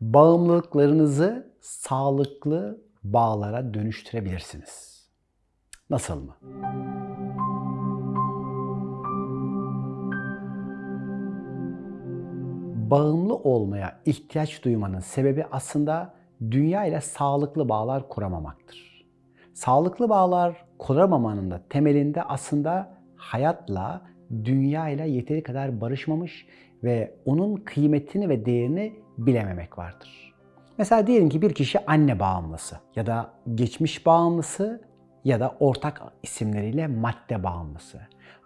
bağımlılıklarınızı sağlıklı bağlara dönüştürebilirsiniz. Nasıl mı? Bağımlı olmaya ihtiyaç duymanın sebebi aslında dünya ile sağlıklı bağlar kuramamaktır. Sağlıklı bağlar kuramamanın da temelinde aslında hayatla, dünya ile yeteri kadar barışmamış ve onun kıymetini ve değerini bilememek vardır. Mesela diyelim ki bir kişi anne bağımlısı ya da geçmiş bağımlısı ya da ortak isimleriyle madde bağımlısı.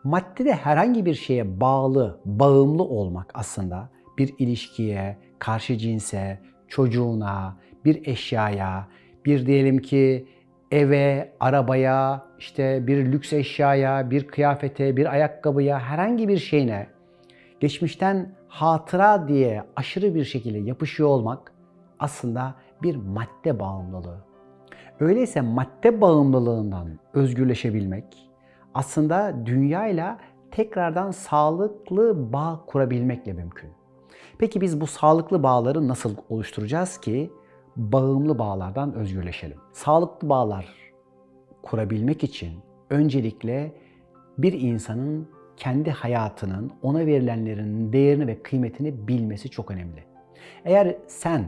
Maddede herhangi bir şeye bağlı, bağımlı olmak aslında bir ilişkiye, karşı cinse, çocuğuna, bir eşyaya, bir diyelim ki eve, arabaya, işte bir lüks eşyaya, bir kıyafete, bir ayakkabıya, herhangi bir şeyine geçmişten hatıra diye aşırı bir şekilde yapışıyor olmak aslında bir madde bağımlılığı. Öyleyse madde bağımlılığından özgürleşebilmek aslında dünyayla tekrardan sağlıklı bağ kurabilmekle mümkün. Peki biz bu sağlıklı bağları nasıl oluşturacağız ki bağımlı bağlardan özgürleşelim? Sağlıklı bağlar kurabilmek için öncelikle bir insanın kendi hayatının ona verilenlerin değerini ve kıymetini bilmesi çok önemli. Eğer sen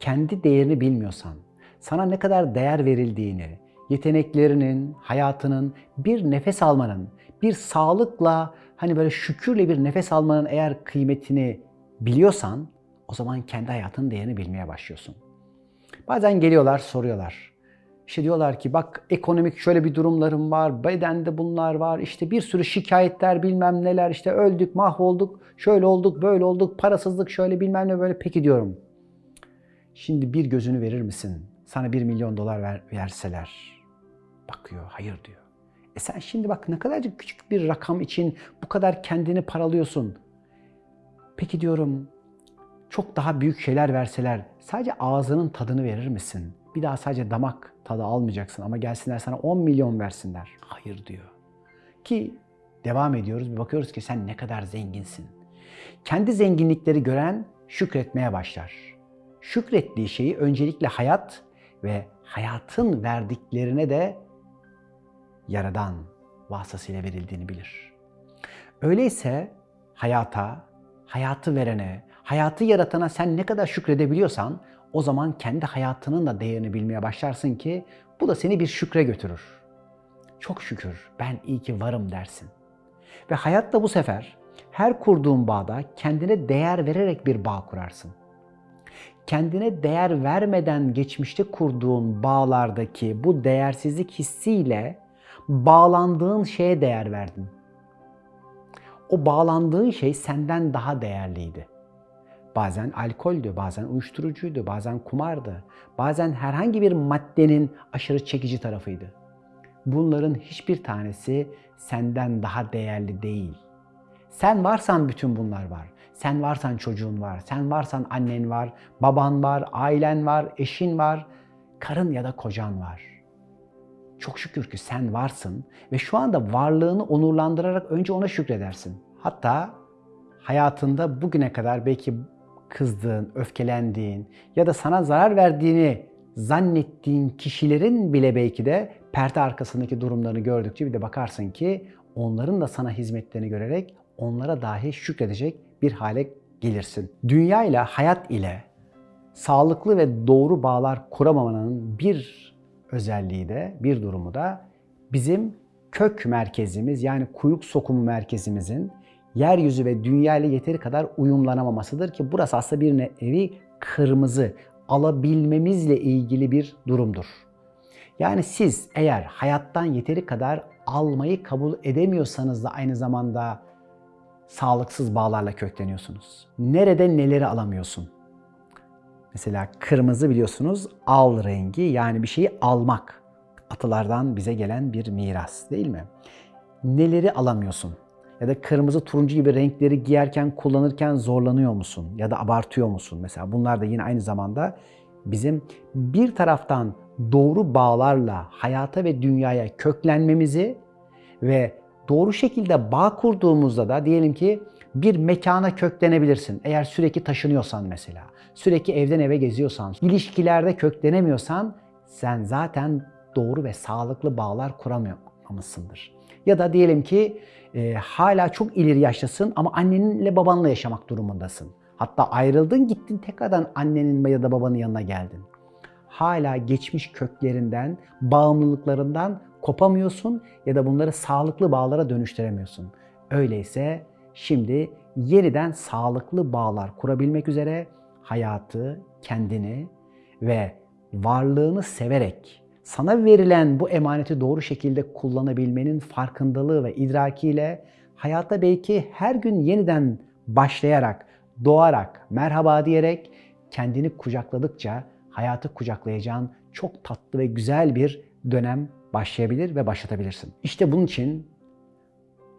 kendi değerini bilmiyorsan, sana ne kadar değer verildiğini, yeteneklerinin, hayatının, bir nefes almanın, bir sağlıkla hani böyle şükürle bir nefes almanın eğer kıymetini biliyorsan o zaman kendi hayatının değerini bilmeye başlıyorsun. Bazen geliyorlar soruyorlar. İşte diyorlar ki bak ekonomik şöyle bir durumlarım var, bedende bunlar var, işte bir sürü şikayetler bilmem neler, işte öldük, mahvolduk, şöyle olduk, böyle olduk, parasızlık şöyle bilmem ne böyle. Peki diyorum. Şimdi bir gözünü verir misin? Sana bir milyon dolar ver, verseler. Bakıyor, hayır diyor. E sen şimdi bak ne kadarcık küçük bir rakam için bu kadar kendini paralıyorsun. Peki diyorum çok daha büyük şeyler verseler sadece ağzının tadını verir misin? Bir daha sadece damak tadı almayacaksın ama gelsinler sana 10 milyon versinler. Hayır diyor. Ki devam ediyoruz bir bakıyoruz ki sen ne kadar zenginsin. Kendi zenginlikleri gören şükretmeye başlar. Şükrettiği şeyi öncelikle hayat ve hayatın verdiklerine de yaradan vasıtasıyla verildiğini bilir. Öyleyse hayata, hayatı verene, hayatı yaratana sen ne kadar şükredebiliyorsan o zaman kendi hayatının da değerini bilmeye başlarsın ki bu da seni bir şükre götürür. Çok şükür ben iyi ki varım dersin. Ve hayatta bu sefer her kurduğun bağda kendine değer vererek bir bağ kurarsın. Kendine değer vermeden geçmişte kurduğun bağlardaki bu değersizlik hissiyle bağlandığın şeye değer verdin. O bağlandığın şey senden daha değerliydi. Bazen alkoldü, bazen uyuşturucuydu, bazen kumardı, bazen herhangi bir maddenin aşırı çekici tarafıydı. Bunların hiçbir tanesi senden daha değerli değil. Sen varsan bütün bunlar var. Sen varsan çocuğun var, sen varsan annen var, baban var, ailen var, eşin var, karın ya da kocan var. Çok şükür ki sen varsın ve şu anda varlığını onurlandırarak önce ona şükredersin. Hatta hayatında bugüne kadar belki kızdığın, öfkelendiğin ya da sana zarar verdiğini zannettiğin kişilerin bile belki de perde arkasındaki durumlarını gördükçe bir de bakarsın ki onların da sana hizmetlerini görerek onlara dahi şükredecek bir hale gelirsin. Dünya ile hayat ile sağlıklı ve doğru bağlar kuramamanın bir özelliği de, bir durumu da bizim kök merkezimiz yani kuyruk sokumu merkezimizin yeryüzü ve dünya ile yeteri kadar uyumlanamamasıdır ki burası aslında bir nevi kırmızı alabilmemizle ilgili bir durumdur. Yani siz eğer hayattan yeteri kadar almayı kabul edemiyorsanız da aynı zamanda sağlıksız bağlarla kökleniyorsunuz. Nerede neleri alamıyorsun? Mesela kırmızı biliyorsunuz al rengi yani bir şeyi almak. Atalardan bize gelen bir miras değil mi? Neleri alamıyorsun? Ya da kırmızı turuncu gibi renkleri giyerken, kullanırken zorlanıyor musun? Ya da abartıyor musun? Mesela bunlar da yine aynı zamanda bizim bir taraftan doğru bağlarla hayata ve dünyaya köklenmemizi ve doğru şekilde bağ kurduğumuzda da diyelim ki bir mekana köklenebilirsin. Eğer sürekli taşınıyorsan mesela. sürekli evden eve geziyorsan, ilişkilerde köklenemiyorsan sen zaten doğru ve sağlıklı bağlar kuramamışsındır. Ya da diyelim ki e, hala çok ileri yaştasın ama annenle babanla yaşamak durumundasın. Hatta ayrıldın gittin tekrardan annenin ya da babanın yanına geldin. Hala geçmiş köklerinden, bağımlılıklarından kopamıyorsun ya da bunları sağlıklı bağlara dönüştüremiyorsun. Öyleyse şimdi yeniden sağlıklı bağlar kurabilmek üzere hayatı, kendini ve varlığını severek sana verilen bu emaneti doğru şekilde kullanabilmenin farkındalığı ve idrakiyle hayata belki her gün yeniden başlayarak, doğarak, merhaba diyerek kendini kucakladıkça hayatı kucaklayacağın çok tatlı ve güzel bir dönem başlayabilir ve başlatabilirsin. İşte bunun için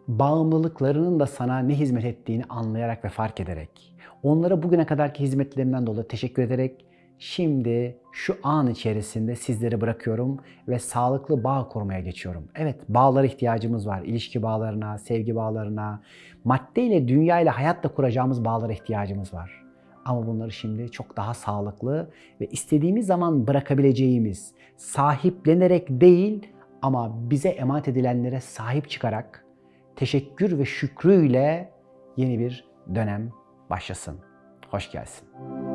bağımlılıklarının da sana ne hizmet ettiğini anlayarak ve fark ederek, onlara bugüne kadarki hizmetlerinden dolayı teşekkür ederek şimdi şu an içerisinde sizleri bırakıyorum ve sağlıklı bağ kurmaya geçiyorum. Evet, bağlara ihtiyacımız var. İlişki bağlarına, sevgi bağlarına, maddeyle, dünyayla, hayatla kuracağımız bağlara ihtiyacımız var. Ama bunları şimdi çok daha sağlıklı ve istediğimiz zaman bırakabileceğimiz, sahiplenerek değil ama bize emanet edilenlere sahip çıkarak teşekkür ve şükrüyle yeni bir dönem başlasın. Hoş gelsin.